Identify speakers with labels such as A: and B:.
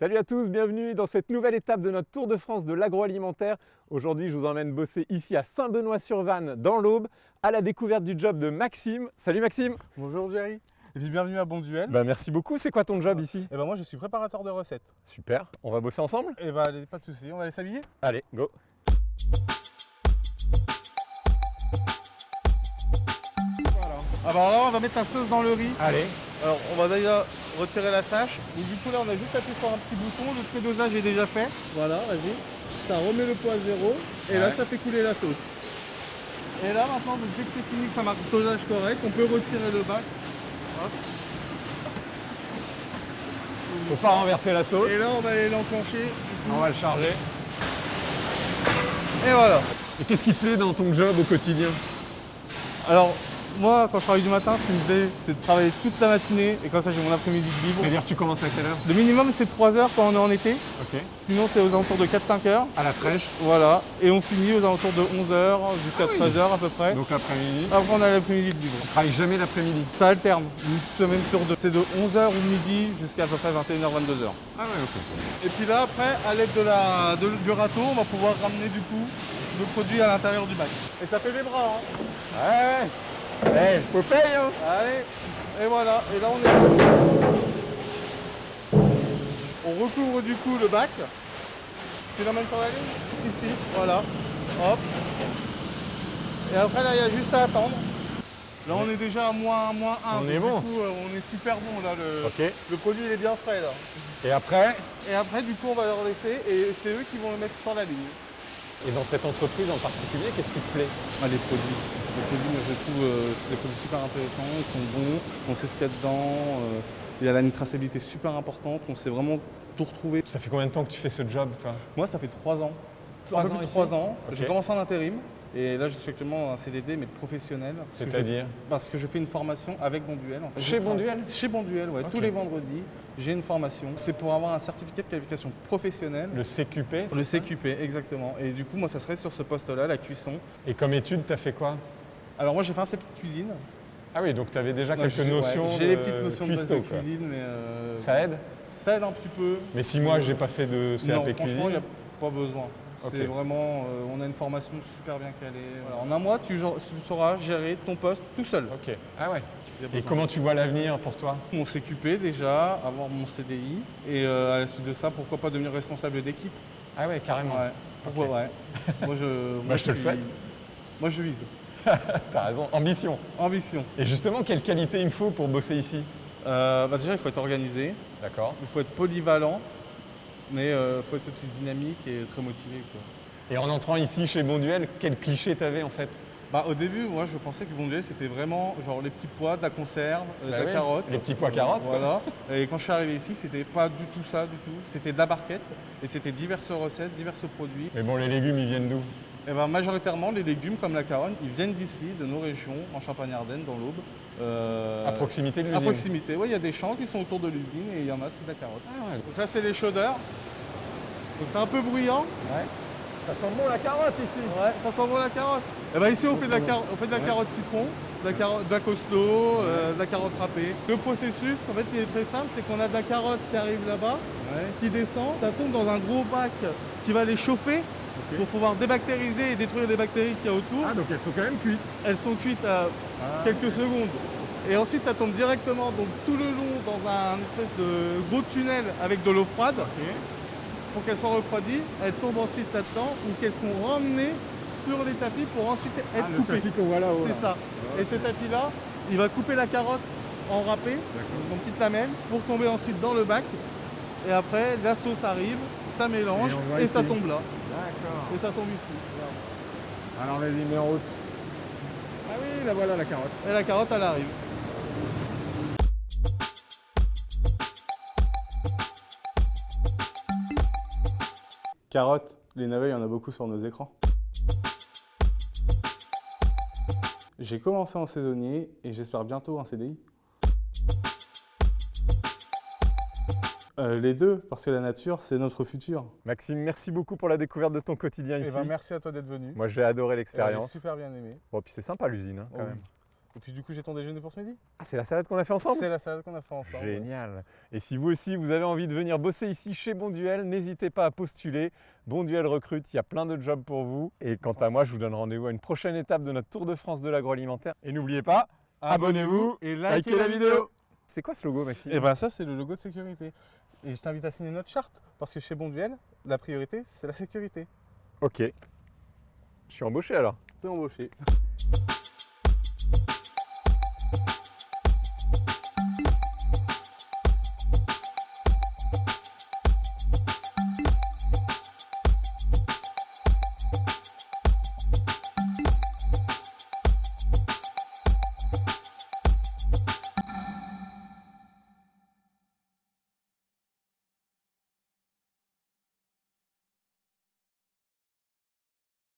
A: Salut à tous, bienvenue dans cette nouvelle étape de notre Tour de France de l'agroalimentaire. Aujourd'hui, je vous emmène bosser ici à Saint-Benoît-sur-Vanne, dans l'Aube, à la découverte du job de Maxime. Salut Maxime
B: Bonjour Jerry, et puis bienvenue à Bon Duel.
A: bah, Merci beaucoup, c'est quoi ton job ici?
B: Et ben moi je suis préparateur de recettes.
A: Super, on va bosser ensemble?
B: Et bah allez, pas de soucis, on va aller s'habiller?
A: Allez, go
B: Voilà. Alors là on va mettre la sauce dans le riz.
A: Allez,
B: Alors on va déjà retirer la. Donc du coup là on a juste appuyé sur un petit bouton, le prédosage est déjà fait. Voilà, vas-y. Ça remet le poids à zéro et là ça fait couler la sauce. Et là maintenant, donc, dès que c'est fini, que ça marque le dosage correct, on peut retirer le bac. Hop.
A: faut pas renverser la sauce.
B: Et là on va aller l'enclencher.
A: On va le charger.
B: Et voilà.
A: Et qu'est-ce qui te plaît dans ton job au quotidien?
B: Alors, moi, quand je travaille du matin, ce qui me plaît, c'est de travailler toute la matinée et comme ça, j'ai mon après-midi de libre.
A: C'est-à-dire tu commences à quelle heure?
B: Le minimum, c'est 3 heures quand on est en été.
A: Ok.
B: Sinon, c'est aux alentours de 4-5 heures.
A: À la fraîche,
B: Voilà. Et on finit aux alentours de 11 heures jusqu'à
A: Ah oui.
B: 13 heures à peu près.
A: donc l'après-midi.
B: Après, on a l'après-midi de libre.
A: On travaille jamais l'après-midi.
B: Ça alterne. Une semaine sur deux. C'est de 11h ou midi jusqu'à à peu près 21h, 22h.
A: Ah ouais, ok.
B: Et puis là, après, à l'aide de la, de- du râteau, on va pouvoir ramener du coup le produit à l'intérieur du bac. Et ça fait des bras, hein.
A: Ouais Faut payer hein
B: Allez, et voilà, et là on est. On recouvre du coup le bac. Tu l'emmènes sur la ligne? Ici, voilà. Hop. Et après là, il y a juste à attendre. Là, on est déjà à moins, moins 1.
A: On est
B: du
A: bon.
B: coup, euh, on est super bon là. Le,
A: Ok.
B: le produit il est bien frais là.
A: Et après?
B: Et après, du coup, on va leur laisser et c'est eux qui vont le mettre sur la ligne.
A: Et dans cette entreprise en particulier, qu'est-ce qui te plaît?
B: Ah, les produits. Les produits, moi, je trouve euh, des produits super intéressants, ils sont bons, on sait ce qu'il y a dedans. euh, il y a là une traçabilité super importante, on sait vraiment tout retrouver.
A: Ça fait combien de temps que tu fais ce job, toi?
B: Moi, ça fait trois ans.
A: Trois ans
B: plus de ans. J'ai commencé en intérim et là, je suis actuellement un CDD, mais professionnel.
A: C'est-à-dire
B: Parce que je fais une formation avec Bonduel. En fait.
A: Chez Bonduel
B: Chez Bonduel, ouais.
A: Ok.
B: Tous les vendredis, j'ai une formation. C'est pour avoir un certificat de qualification professionnelle.
A: Le CQP
B: Le CQP, exactement. Et du coup, moi, ça serait sur ce poste-là, la cuisson.
A: Et comme étude, tu as fait quoi?
B: Alors, moi, j'ai fait un CP cuisine.
A: Ah oui, donc tu avais déjà
B: Non,
A: quelques
B: j'ai- ouais,
A: notions
B: J'ai les petites notions de cuisine, mais euh,
A: Ça aide?
B: ça aide un petit peu.
A: Mais si moi, j'ai pas fait de
B: non,
A: CAP
B: franchement, il
A: cuisine,
B: n'y a pas besoin. C'est vraiment, euh, on a une formation super bien calée. Voilà, En un mois, tu, sauras gérer ton poste tout seul.
A: ok. Ah ouais. Et comment tu vois l'avenir pour toi?
B: Mon CQP déjà, avoir mon CDI, et euh, à la suite de ça, pourquoi pas devenir responsable d'équipe.
A: Ah ouais, carrément.
B: Ouais. Pourquoi ouais. Moi, je, moi,
A: je te le souhaite.
B: Moi, je vise.
A: T'as raison, ambition.
B: Ambition.
A: Et justement, quelle qualité il me faut pour bosser ici?
B: Euh, bah déjà, il faut être organisé,
A: D'accord.
B: il faut être polyvalent, mais il faut être aussi dynamique et très motivé. quoi.
A: Et en entrant ici chez Bonduel, quel cliché t'avais en fait?
B: Bah, au début, moi, je pensais que Bonduel, c'était vraiment genre les petits pois, de la conserve, euh,
A: Bah
B: de la
A: oui,
B: carotte.
A: les petits pois carottes, quoi.
B: Voilà. Et quand je suis arrivé ici, c'était pas du tout ça, du tout. C'était de la barquette et c'était diverses recettes, divers produits.
A: Mais bon, les légumes, ils viennent d'où?
B: Et ben, majoritairement, les légumes comme la carotte, ils viennent d'ici, de nos régions, en Champagne-Ardenne, dans l'Aube. Euh,
A: À proximité de
B: À
A: l'usine
B: proximité, oui, il y a des champs qui sont autour de l'usine et il y en a, c'est de la carotte.
A: Ah ouais.
B: Donc là, c'est les chaudeurs. Donc c'est un peu bruyant.
A: ouais. Ça sent bon la carotte ici
B: Ouais, ça sent bon la carotte. Et ben ici on fait de la, car- on fait de la
A: Ouais.
B: carotte citron, de la, carotte, de la costaud, euh, de la carotte râpée. Le processus, en fait, il est très simple, c'est qu'on a de la carotte qui arrive là-bas, qui descend, ça tombe dans un gros bac qui va les chauffer pour pouvoir débactériser et détruire les bactéries qu'il y a autour.
A: Ah, donc elles sont quand même cuites
B: Elles sont cuites à
A: Ah.
B: quelques secondes. Et ensuite, ça tombe directement donc tout le long dans un espèce de gros tunnel avec de l'eau froide pour qu'elles soient refroidies. Elles tombent ensuite là-dedans ou qu'elles sont ramenées sur les tapis pour ensuite être
A: Ah,
B: coupées. C'est ça. Et ce tapis-là, il va couper la carotte en râpé, en petites lamelles, pour tomber ensuite dans le bac. Et après, la sauce arrive, ça mélange
A: Et
B: ça tombe là.
A: D'accord.
B: Et ça tombe ici.
A: Alors vas-y, mets en route. Ah oui, la voilà la carotte.
B: Et la carotte, elle arrive. Carotte, les navets, il y en a beaucoup sur nos écrans. J'ai commencé en saisonnier et j'espère bientôt un CDI. Euh, les deux, parce que la nature, c'est notre futur.
A: Maxime, merci beaucoup pour la découverte de ton quotidien
B: Eh
A: ici.
B: ben, merci à toi d'être venu.
A: Moi, j'ai adoré
B: J'ai
A: l'expérience.
B: super bien aimé.
A: Bon, puis c'est sympa l'usine, hein, quand
B: Oh
A: même.
B: Et puis du coup, j'ai ton déjeuner pour ce midi?
A: Ah, c'est la salade qu'on a fait ensemble?
B: C'est la salade qu'on a fait ensemble.
A: Génial. Et si vous aussi, vous avez envie de venir bosser ici chez Bonduel, n'hésitez pas à postuler. Bonduel recrute, il y a plein de jobs pour vous. Et quant à moi, je vous donne rendez-vous à une prochaine étape de notre Tour de France de l'agroalimentaire. Et n'oubliez pas, Abonnez-vous
B: et
A: likez la vidéo. c'est quoi ce logo, Maxime?
B: Et ben ça, c'est le logo de sécurité. Et je t'invite à signer notre charte parce que chez Bonduel, la priorité, c'est la sécurité.
A: Ok. Je suis embauché alors.
B: T'es embauché.